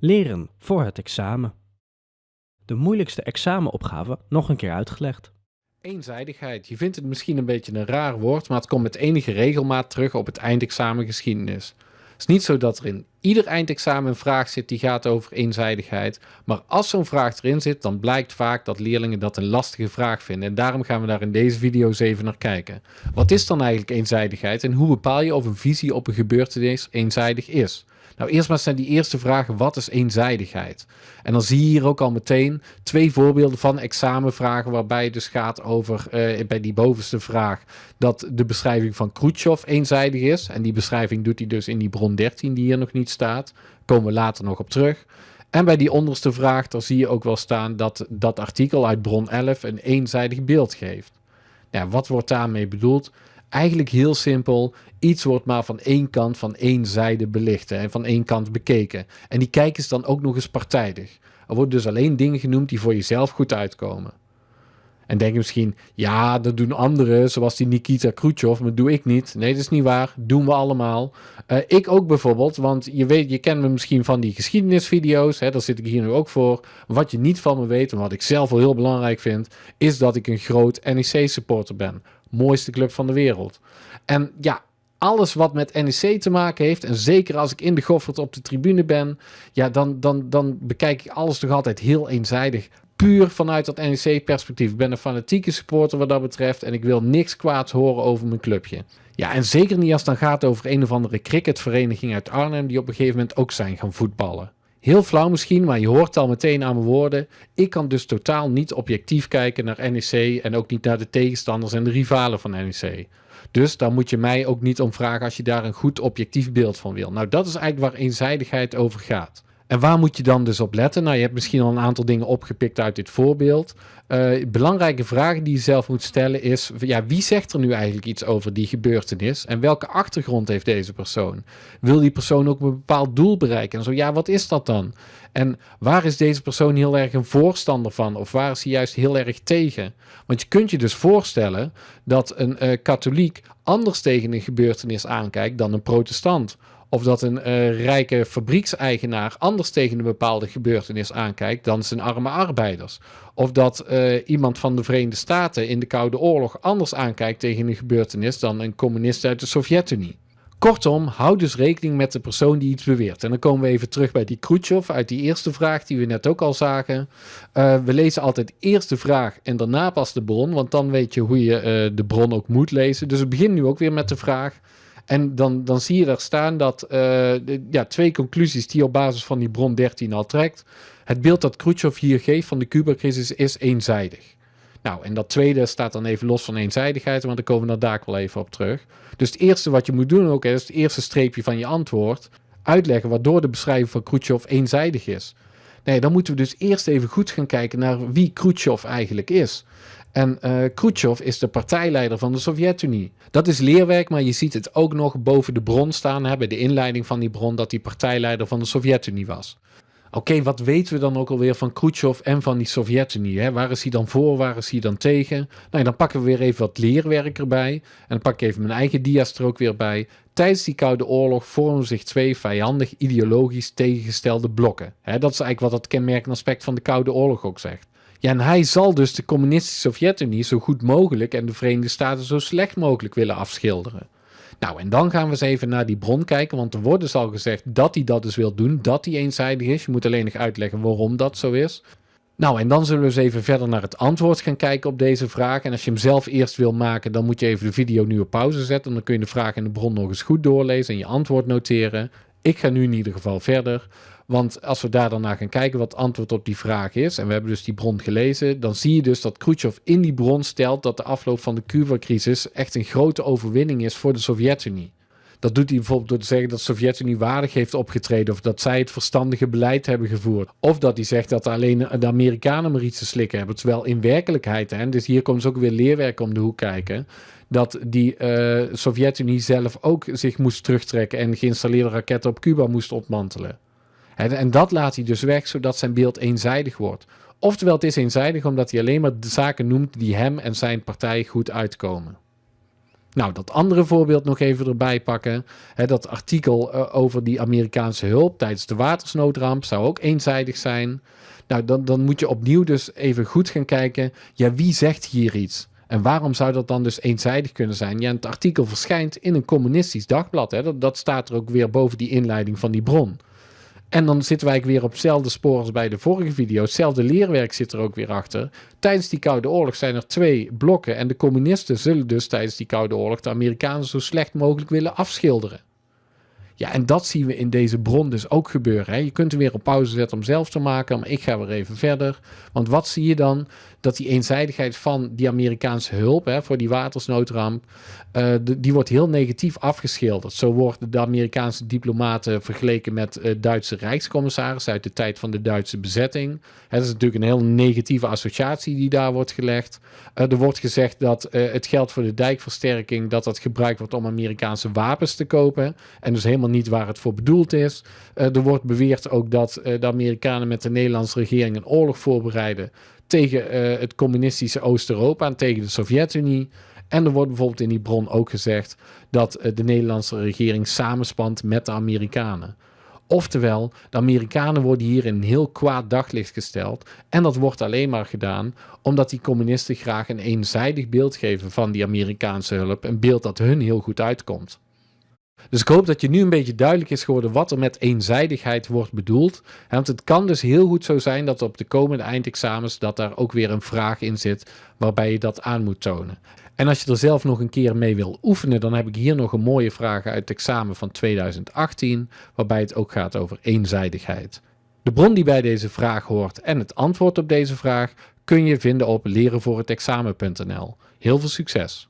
Leren voor het examen. De moeilijkste examenopgave nog een keer uitgelegd. Eenzijdigheid. Je vindt het misschien een beetje een raar woord, maar het komt met enige regelmaat terug op het eindexamen geschiedenis. Het is niet zo dat er in ieder eindexamen een vraag zit die gaat over eenzijdigheid. Maar als zo'n vraag erin zit, dan blijkt vaak dat leerlingen dat een lastige vraag vinden. En daarom gaan we daar in deze video eens even naar kijken. Wat is dan eigenlijk eenzijdigheid en hoe bepaal je of een visie op een gebeurtenis eenzijdig is? Nou, eerst maar zijn die eerste vragen, wat is eenzijdigheid? En dan zie je hier ook al meteen twee voorbeelden van examenvragen waarbij het dus gaat over, uh, bij die bovenste vraag, dat de beschrijving van Khrushchev eenzijdig is. En die beschrijving doet hij dus in die bron 13 die hier nog niet staat. komen we later nog op terug. En bij die onderste vraag, daar zie je ook wel staan dat dat artikel uit bron 11 een eenzijdig beeld geeft. Ja, wat wordt daarmee bedoeld? Eigenlijk heel simpel. Iets wordt maar van één kant, van één zijde belicht en van één kant bekeken. En die kijk is dan ook nog eens partijdig. Er worden dus alleen dingen genoemd die voor jezelf goed uitkomen. En denk je misschien, ja, dat doen anderen, zoals die Nikita Khrushchev, maar doe ik niet. Nee, dat is niet waar. Doen we allemaal. Uh, ik ook bijvoorbeeld, want je weet, je kent me misschien van die geschiedenisvideo's, hè, daar zit ik hier nu ook voor. Wat je niet van me weet, en wat ik zelf wel heel belangrijk vind, is dat ik een groot NEC-supporter ben. Mooiste club van de wereld. En ja, alles wat met NEC te maken heeft, en zeker als ik in de Goffert op de tribune ben, ja, dan, dan, dan bekijk ik alles toch altijd heel eenzijdig. Puur vanuit dat NEC-perspectief. Ik ben een fanatieke supporter wat dat betreft en ik wil niks kwaads horen over mijn clubje. Ja, en zeker niet als het dan gaat over een of andere cricketvereniging uit Arnhem die op een gegeven moment ook zijn gaan voetballen. Heel flauw misschien, maar je hoort al meteen aan mijn woorden. Ik kan dus totaal niet objectief kijken naar NEC en ook niet naar de tegenstanders en de rivalen van NEC. Dus daar moet je mij ook niet om vragen als je daar een goed objectief beeld van wil. Nou, dat is eigenlijk waar eenzijdigheid over gaat. En waar moet je dan dus op letten? Nou, je hebt misschien al een aantal dingen opgepikt uit dit voorbeeld. Uh, belangrijke vragen die je zelf moet stellen is: ja, wie zegt er nu eigenlijk iets over die gebeurtenis? En welke achtergrond heeft deze persoon? Wil die persoon ook een bepaald doel bereiken? En zo ja, wat is dat dan? En waar is deze persoon heel erg een voorstander van? Of waar is hij juist heel erg tegen? Want je kunt je dus voorstellen dat een uh, katholiek anders tegen een gebeurtenis aankijkt dan een protestant. Of dat een uh, rijke fabriekseigenaar anders tegen een bepaalde gebeurtenis aankijkt dan zijn arme arbeiders. Of dat uh, iemand van de Verenigde Staten in de Koude Oorlog anders aankijkt tegen een gebeurtenis dan een communist uit de Sovjet-Unie. Kortom, houd dus rekening met de persoon die iets beweert. En dan komen we even terug bij die Khrushchev uit die eerste vraag die we net ook al zagen. Uh, we lezen altijd eerst de vraag en daarna pas de bron, want dan weet je hoe je de bron ook moet lezen. Dus we beginnen nu ook weer met de vraag. En dan, dan zie je daar staan dat de, ja, twee conclusies die op basis van die bron 13 al trekt. Het beeld dat Khrushchev hier geeft van de Cuba-crisis is eenzijdig. Nou, en dat tweede staat dan even los van eenzijdigheid, want daar komen we daar wel even op terug. Dus het eerste wat je moet doen ook is het eerste streepje van je antwoord uitleggen waardoor de beschrijving van Khrushchev eenzijdig is. Nee, dan moeten we dus eerst even goed gaan kijken naar wie Khrushchev eigenlijk is. En uh, Khrushchev is de partijleider van de Sovjet-Unie. Dat is leerwerk, maar je ziet het ook nog boven de bron staan, hè, bij de inleiding van die bron, dat hij partijleider van de Sovjet-Unie was. Oké, wat weten we dan ook alweer van Khrushchev en van die Sovjet-Unie? Waar is hij dan voor, waar is hij dan tegen? Nou, dan pakken we weer even wat leerwerk erbij. En dan pak ik even mijn eigen dia's ook weer bij. Tijdens die Koude Oorlog vormen zich twee vijandig ideologisch tegengestelde blokken. dat is eigenlijk wat dat kenmerkende aspect van de Koude Oorlog ook zegt. Ja, en hij zal dus de communistische Sovjet-Unie zo goed mogelijk en de Verenigde Staten zo slecht mogelijk willen afschilderen. Nou, en dan gaan we eens even naar die bron kijken, want er wordt dus al gezegd dat hij dat dus wil doen, dat hij eenzijdig is. Je moet alleen nog uitleggen waarom dat zo is. Nou, en dan zullen we eens even verder naar het antwoord gaan kijken op deze vraag. En als je hem zelf eerst wil maken, dan moet je even de video nu op pauze zetten. Dan kun je de vraag en de bron nog eens goed doorlezen en je antwoord noteren. Ik ga nu in ieder geval verder. Want als we daar dan naar gaan kijken wat het antwoord op die vraag is, en we hebben dus die bron gelezen, dan zie je dus dat Khrushchev in die bron stelt dat de afloop van de Cuba-crisis echt een grote overwinning is voor de Sovjet-Unie. Dat doet hij bijvoorbeeld door te zeggen dat de Sovjet-Unie waardig heeft opgetreden of dat zij het verstandige beleid hebben gevoerd. Of dat hij zegt dat alleen de Amerikanen maar iets te slikken hebben. Terwijl in werkelijkheid, hè, dus hier komt dus ook weer leerwerk om de hoek kijken, dat die uh, Sovjet-Unie zelf ook zich moest terugtrekken en geïnstalleerde raketten op Cuba moest ontmantelen. En dat laat hij dus weg, zodat zijn beeld eenzijdig wordt. Oftewel, het is eenzijdig omdat hij alleen maar de zaken noemt die hem en zijn partij goed uitkomen. Nou, dat andere voorbeeld nog even erbij pakken. dat artikel uh, over die Amerikaanse hulp tijdens de watersnoodramp zou ook eenzijdig zijn. Nou, dan, dan moet je opnieuw dus even goed gaan kijken. Ja, wie zegt hier iets? En waarom zou dat dan dus eenzijdig kunnen zijn? Ja, het artikel verschijnt in een communistisch dagblad. Hè? Dat staat er ook weer boven die inleiding van die bron. En dan zitten wij weer op hetzelfde spoor als bij de vorige video. Hetzelfde leerwerk zit er ook weer achter. Tijdens die Koude Oorlog zijn er twee blokken. En de communisten zullen dus tijdens die Koude Oorlog de Amerikanen zo slecht mogelijk willen afschilderen. Ja, en dat zien we in deze bron dus ook gebeuren. Hè. Je kunt hem weer op pauze zetten om zelf te maken, maar ik ga weer even verder. Want wat zie je dan? Dat die eenzijdigheid van die Amerikaanse hulp hè, voor die watersnoodramp, uh, die wordt heel negatief afgeschilderd. Zo worden de Amerikaanse diplomaten vergeleken met uh, Duitse rijkscommissaris uit de tijd van de Duitse bezetting. Dat is natuurlijk een heel negatieve associatie die daar wordt gelegd. Uh, er wordt gezegd dat het geld voor de dijkversterking dat dat gebruikt wordt om Amerikaanse wapens te kopen. En dus helemaal niet waar het voor bedoeld is. er wordt beweerd ook dat de Amerikanen met de Nederlandse regering een oorlog voorbereiden tegen uh, het communistische Oost-Europa en tegen de Sovjet-Unie. En er wordt bijvoorbeeld in die bron ook gezegd dat de Nederlandse regering samenspant met de Amerikanen. Oftewel, de Amerikanen worden hier in een heel kwaad daglicht gesteld. En dat wordt alleen maar gedaan omdat die communisten graag een eenzijdig beeld geven van die Amerikaanse hulp. Een beeld dat hun heel goed uitkomt. Dus ik hoop dat je nu een beetje duidelijk is geworden wat er met eenzijdigheid wordt bedoeld. Want het kan dus heel goed zo zijn dat op de komende eindexamens dat daar ook weer een vraag in zit waarbij je dat aan moet tonen. En als je er zelf nog een keer mee wil oefenen, dan heb ik hier nog een mooie vraag uit het examen van 2018, waarbij het ook gaat over eenzijdigheid. De bron die bij deze vraag hoort en het antwoord op deze vraag kun je vinden op lerenvoorhetexamen.nl. Heel veel succes!